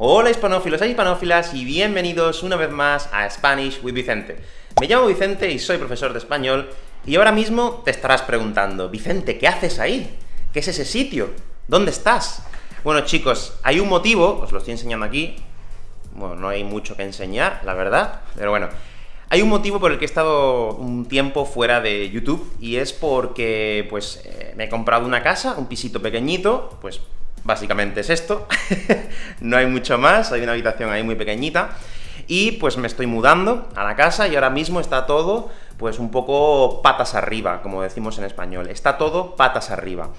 Hola hispanófilos e hispanófilas, y bienvenidos una vez más a Spanish with Vicente. Me llamo Vicente y soy profesor de español, y ahora mismo te estarás preguntando, Vicente, ¿qué haces ahí? ¿Qué es ese sitio? ¿Dónde estás? Bueno chicos, hay un motivo, os lo estoy enseñando aquí, bueno, no hay mucho que enseñar, la verdad, pero bueno, hay un motivo por el que he estado un tiempo fuera de YouTube, y es porque, pues, eh, me he comprado una casa, un pisito pequeñito, pues básicamente es esto, no hay mucho más, hay una habitación ahí muy pequeñita, y pues me estoy mudando a la casa, y ahora mismo está todo, pues un poco patas arriba, como decimos en español, está todo patas arriba.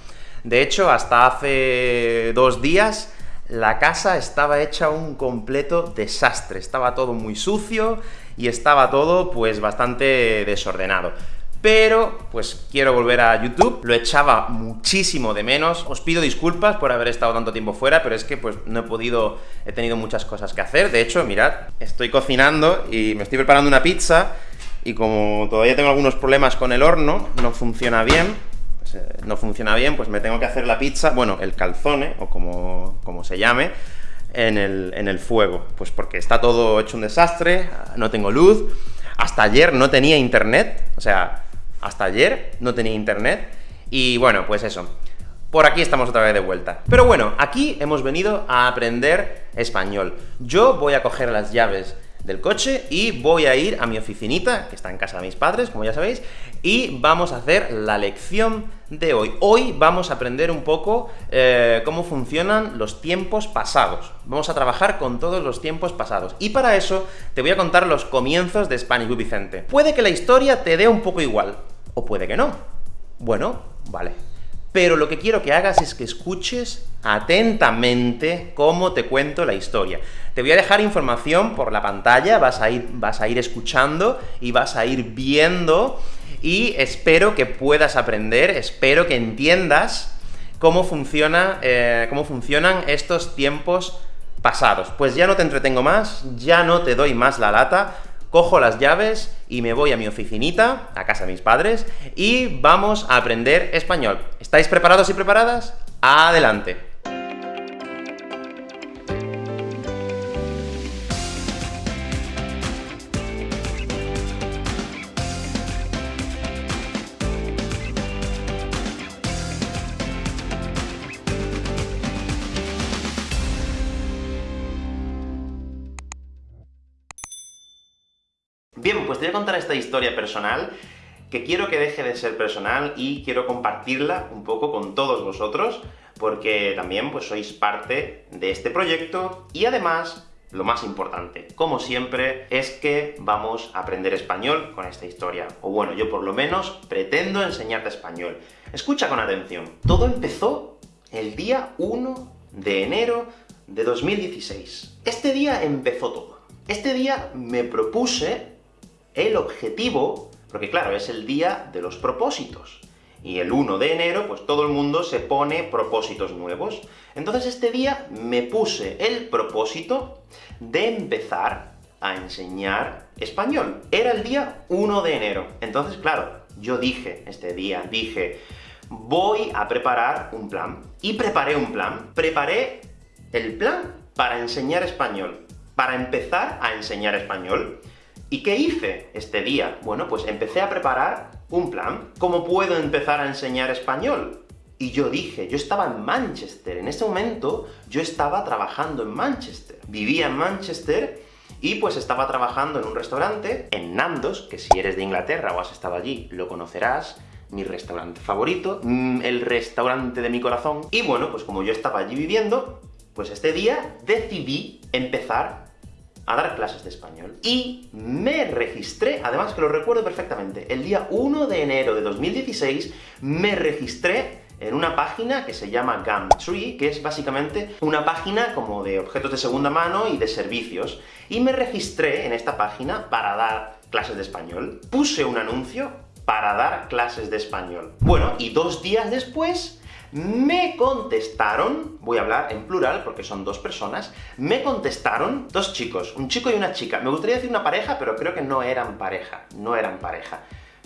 De hecho, hasta hace dos días, la casa estaba hecha un completo desastre, estaba todo muy sucio, y estaba todo, pues, bastante desordenado pero pues quiero volver a YouTube, lo echaba muchísimo de menos, os pido disculpas por haber estado tanto tiempo fuera, pero es que pues no he podido, he tenido muchas cosas que hacer, de hecho, mirad, estoy cocinando y me estoy preparando una pizza, y como todavía tengo algunos problemas con el horno, no funciona bien, pues, eh, no funciona bien, pues me tengo que hacer la pizza, bueno, el calzone, o como, como se llame, en el, en el fuego, pues porque está todo hecho un desastre, no tengo luz, hasta ayer no tenía internet, o sea, hasta ayer no tenía internet, y bueno, pues eso. Por aquí estamos otra vez de vuelta. Pero bueno, aquí hemos venido a aprender español. Yo voy a coger las llaves del coche y voy a ir a mi oficinita, que está en casa de mis padres, como ya sabéis, y vamos a hacer la lección de hoy. Hoy vamos a aprender un poco eh, cómo funcionan los tiempos pasados. Vamos a trabajar con todos los tiempos pasados. Y para eso te voy a contar los comienzos de Spanish with Vicente. Puede que la historia te dé un poco igual, o puede que no. Bueno, vale. Pero lo que quiero que hagas es que escuches atentamente cómo te cuento la historia. Te voy a dejar información por la pantalla, vas a ir, vas a ir escuchando y vas a ir viendo, y espero que puedas aprender, espero que entiendas cómo, funciona, eh, cómo funcionan estos tiempos pasados. Pues ya no te entretengo más, ya no te doy más la lata, cojo las llaves y me voy a mi oficinita, a casa de mis padres, y vamos a aprender español. ¿Estáis preparados y preparadas? ¡Adelante! Contar esta historia personal, que quiero que deje de ser personal y quiero compartirla un poco con todos vosotros, porque también pues sois parte de este proyecto, y además, lo más importante, como siempre, es que vamos a aprender español con esta historia. O bueno, yo por lo menos pretendo enseñarte español. Escucha con atención. Todo empezó el día 1 de enero de 2016. Este día empezó todo. Este día me propuse el objetivo, porque claro, es el día de los propósitos. Y el 1 de enero, pues todo el mundo se pone propósitos nuevos. Entonces este día me puse el propósito de empezar a enseñar español. Era el día 1 de enero. Entonces, claro, yo dije, este día, dije, voy a preparar un plan. Y preparé un plan. Preparé el plan para enseñar español. Para empezar a enseñar español. ¿Y qué hice este día? Bueno, pues empecé a preparar un plan. ¿Cómo puedo empezar a enseñar español? Y yo dije, yo estaba en Manchester, en ese momento yo estaba trabajando en Manchester. Vivía en Manchester, y pues estaba trabajando en un restaurante, en Nandos, que si eres de Inglaterra o has estado allí, lo conocerás, mi restaurante favorito, mm, el restaurante de mi corazón. Y bueno, pues como yo estaba allí viviendo, pues este día decidí empezar a dar clases de español. Y me registré, además que lo recuerdo perfectamente, el día 1 de enero de 2016 me registré en una página que se llama Gumtree, que es básicamente una página como de objetos de segunda mano y de servicios. Y me registré en esta página para dar clases de español. Puse un anuncio para dar clases de español. Bueno, y dos días después me contestaron, voy a hablar en plural porque son dos personas, me contestaron dos chicos, un chico y una chica. Me gustaría decir una pareja, pero creo que no eran pareja, no eran pareja.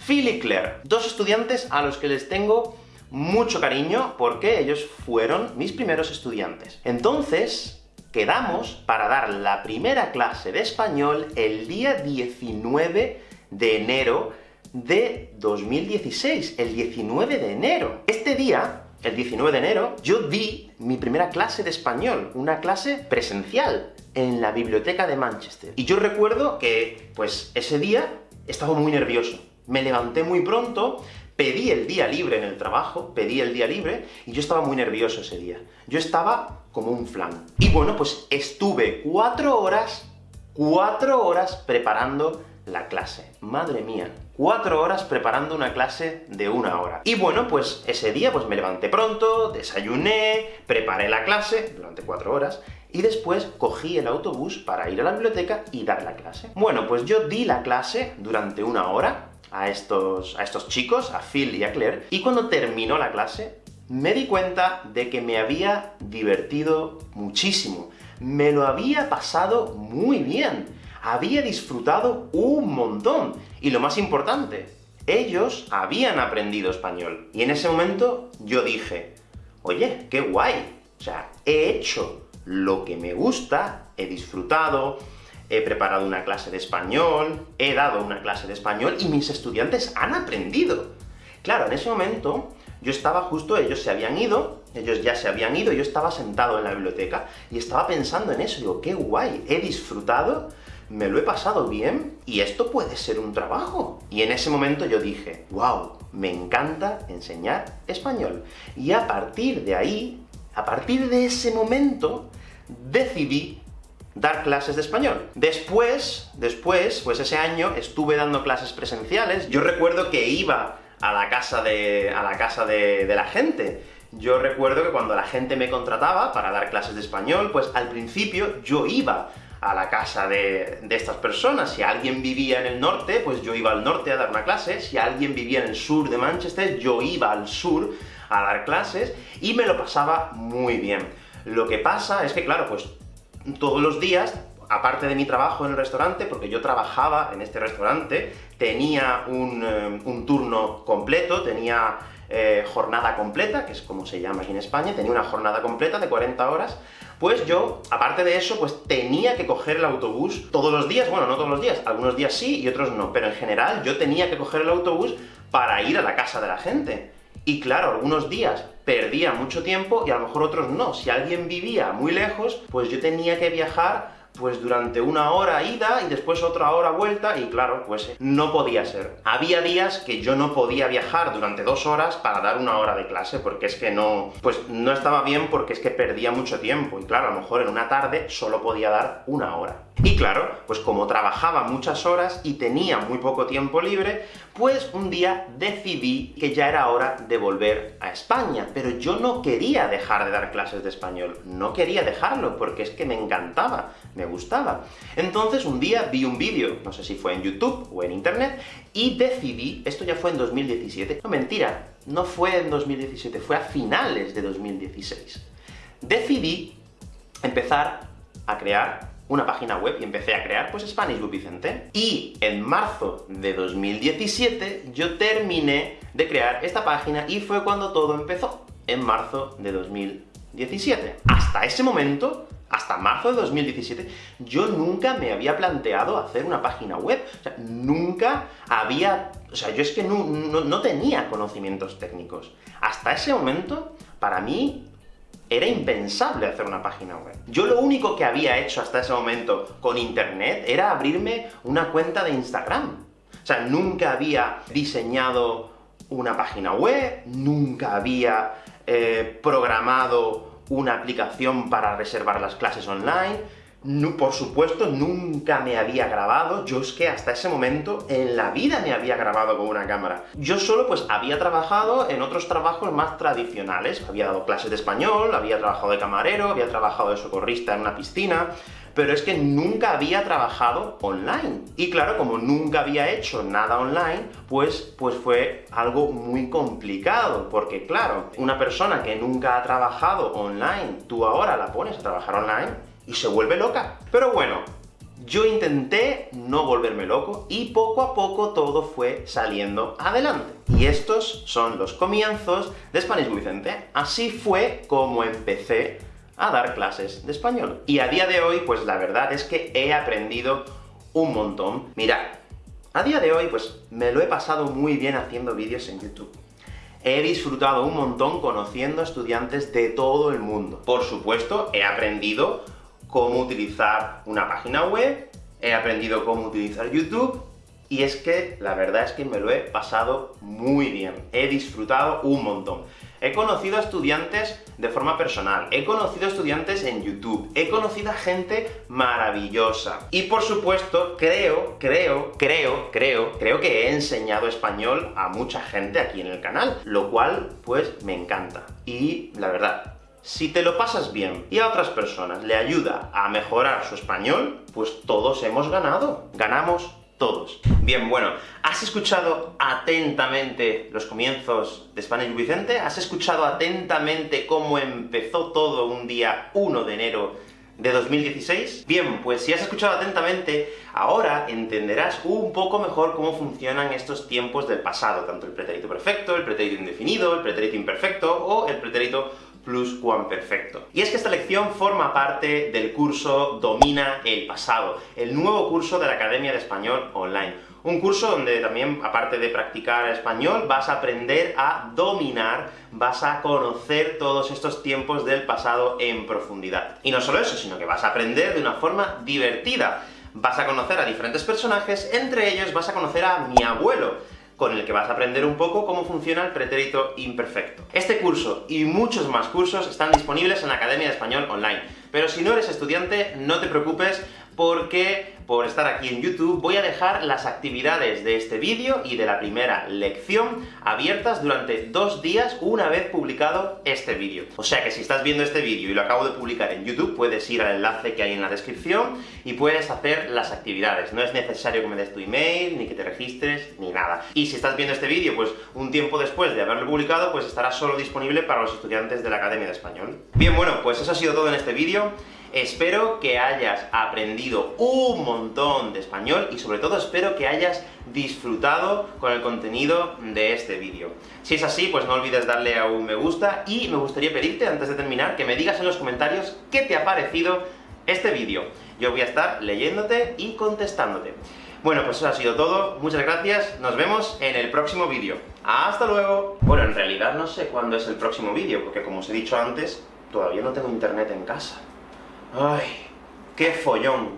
Phil y Claire, dos estudiantes a los que les tengo mucho cariño, porque ellos fueron mis primeros estudiantes. Entonces, quedamos para dar la primera clase de español el día 19 de enero de 2016, el 19 de enero. Este día, el 19 de enero, yo di mi primera clase de español, una clase presencial, en la biblioteca de Manchester. Y yo recuerdo que, pues, ese día estaba muy nervioso. Me levanté muy pronto, pedí el día libre en el trabajo, pedí el día libre, y yo estaba muy nervioso ese día. Yo estaba como un flan. Y bueno, pues estuve cuatro horas, cuatro horas preparando la clase. Madre mía, cuatro horas preparando una clase de una hora. Y bueno, pues ese día pues me levanté pronto, desayuné, preparé la clase durante cuatro horas, y después cogí el autobús para ir a la biblioteca y dar la clase. Bueno, pues yo di la clase durante una hora a estos, a estos chicos, a Phil y a Claire, y cuando terminó la clase, me di cuenta de que me había divertido muchísimo. Me lo había pasado muy bien había disfrutado un montón. Y lo más importante, ellos habían aprendido español. Y en ese momento yo dije, oye, qué guay, o sea, he hecho lo que me gusta, he disfrutado, he preparado una clase de español, he dado una clase de español, y mis estudiantes han aprendido. Claro, en ese momento, yo estaba justo, ellos se habían ido, ellos ya se habían ido, yo estaba sentado en la biblioteca, y estaba pensando en eso, digo, qué guay, he disfrutado, me lo he pasado bien, y esto puede ser un trabajo. Y en ese momento yo dije, wow, me encanta enseñar español. Y a partir de ahí, a partir de ese momento, decidí dar clases de español. Después, después, pues ese año estuve dando clases presenciales. Yo recuerdo que iba a la casa de, a la, casa de, de la gente. Yo recuerdo que cuando la gente me contrataba para dar clases de español, pues al principio yo iba a la casa de, estas personas. Si alguien vivía en el norte, pues yo iba al norte a dar una clase, si alguien vivía en el sur de Manchester, yo iba al sur a dar clases, y me lo pasaba muy bien. Lo que pasa es que, claro, pues todos los días, aparte de mi trabajo en el restaurante, porque yo trabajaba en este restaurante, tenía un, eh, turno completo, tenía eh, jornada completa, que es como se llama aquí en España, tenía una jornada completa de 40 horas, pues yo, aparte de eso, pues tenía que coger el autobús todos los días, bueno, no todos los días, algunos días sí y otros no, pero en general yo tenía que coger el autobús para ir a la casa de la gente. Y claro, algunos días perdía mucho tiempo y a lo mejor otros no. Si alguien vivía muy lejos, pues yo tenía que viajar pues durante una hora ida y después otra hora vuelta, y claro, pues eh, no podía ser. Había días que yo no podía viajar durante dos horas para dar una hora de clase, porque es que no... pues no estaba bien porque es que perdía mucho tiempo, y claro, a lo mejor en una tarde solo podía dar una hora. Y claro, pues como trabajaba muchas horas y tenía muy poco tiempo libre, pues un día decidí que ya era hora de volver a España, pero yo no quería dejar de dar clases de español, no quería dejarlo, porque es que me encantaba, me gustaba. Entonces un día vi un vídeo, no sé si fue en YouTube o en Internet, y decidí, esto ya fue en 2017, no mentira, no fue en 2017, fue a finales de 2016. Decidí empezar a crear una página web y empecé a crear, pues, Spanish with Vicente. Y en marzo de 2017 yo terminé de crear esta página y fue cuando todo empezó, en marzo de 2017. Hasta ese momento, hasta marzo de 2017, yo nunca me había planteado hacer una página web. O sea, nunca había... O sea, yo es que no, no tenía conocimientos técnicos. Hasta ese momento, para mí, era impensable hacer una página web. Yo lo único que había hecho hasta ese momento con internet era abrirme una cuenta de Instagram. O sea, nunca había diseñado una página web, nunca había eh, programado una aplicación para reservar las clases online, por supuesto, nunca me había grabado, yo es que hasta ese momento en la vida me había grabado con una cámara. Yo solo pues había trabajado en otros trabajos más tradicionales, había dado clases de español, había trabajado de camarero, había trabajado de socorrista en una piscina, pero es que nunca había trabajado online. Y claro, como nunca había hecho nada online, pues, pues fue algo muy complicado, porque claro, una persona que nunca ha trabajado online, tú ahora la pones a trabajar online, y se vuelve loca. Pero bueno, yo intenté no volverme loco, y poco a poco todo fue saliendo adelante. Y estos son los comienzos de Spanish Vicente. Así fue como empecé a dar clases de español. Y a día de hoy, pues la verdad es que he aprendido un montón. Mirad, a día de hoy, pues me lo he pasado muy bien haciendo vídeos en YouTube. He disfrutado un montón conociendo estudiantes de todo el mundo. Por supuesto, he aprendido cómo utilizar una página web, he aprendido cómo utilizar YouTube, y es que la verdad es que me lo he pasado muy bien, he disfrutado un montón. He conocido a estudiantes de forma personal, he conocido a estudiantes en YouTube, he conocido a gente maravillosa. Y por supuesto, creo, creo, creo, creo, creo que he enseñado español a mucha gente aquí en el canal, lo cual, pues, me encanta. Y, la verdad, si te lo pasas bien y a otras personas le ayuda a mejorar su español, pues todos hemos ganado. Ganamos todos. Bien, bueno, ¿has escuchado atentamente los comienzos de Spanish Vicente? ¿Has escuchado atentamente cómo empezó todo un día 1 de enero de 2016? Bien, pues si has escuchado atentamente, ahora entenderás un poco mejor cómo funcionan estos tiempos del pasado, tanto el pretérito perfecto, el pretérito indefinido, el pretérito imperfecto, o el pretérito perfecto. Y es que esta lección forma parte del curso Domina el pasado, el nuevo curso de la Academia de Español Online. Un curso donde también, aparte de practicar español, vas a aprender a dominar, vas a conocer todos estos tiempos del pasado en profundidad. Y no solo eso, sino que vas a aprender de una forma divertida. Vas a conocer a diferentes personajes, entre ellos vas a conocer a mi abuelo, con el que vas a aprender un poco cómo funciona el pretérito imperfecto. Este curso y muchos más cursos están disponibles en la Academia de Español Online. Pero si no eres estudiante, no te preocupes, porque por estar aquí en YouTube voy a dejar las actividades de este vídeo y de la primera lección abiertas durante dos días una vez publicado este vídeo. O sea que si estás viendo este vídeo y lo acabo de publicar en YouTube, puedes ir al enlace que hay en la descripción y puedes hacer las actividades. No es necesario que me des tu email, ni que te registres, ni nada. Y si estás viendo este vídeo, pues un tiempo después de haberlo publicado, pues estará solo disponible para los estudiantes de la Academia de Español. Bien, bueno, pues eso ha sido todo en este vídeo. Espero que hayas aprendido un montón de español, y sobre todo espero que hayas disfrutado con el contenido de este vídeo. Si es así, pues no olvides darle a un me gusta, y me gustaría pedirte, antes de terminar, que me digas en los comentarios qué te ha parecido este vídeo. Yo voy a estar leyéndote y contestándote. Bueno, pues eso ha sido todo, muchas gracias, nos vemos en el próximo vídeo. ¡Hasta luego! Bueno, en realidad no sé cuándo es el próximo vídeo, porque como os he dicho antes, todavía no tengo internet en casa. Ay, qué follón.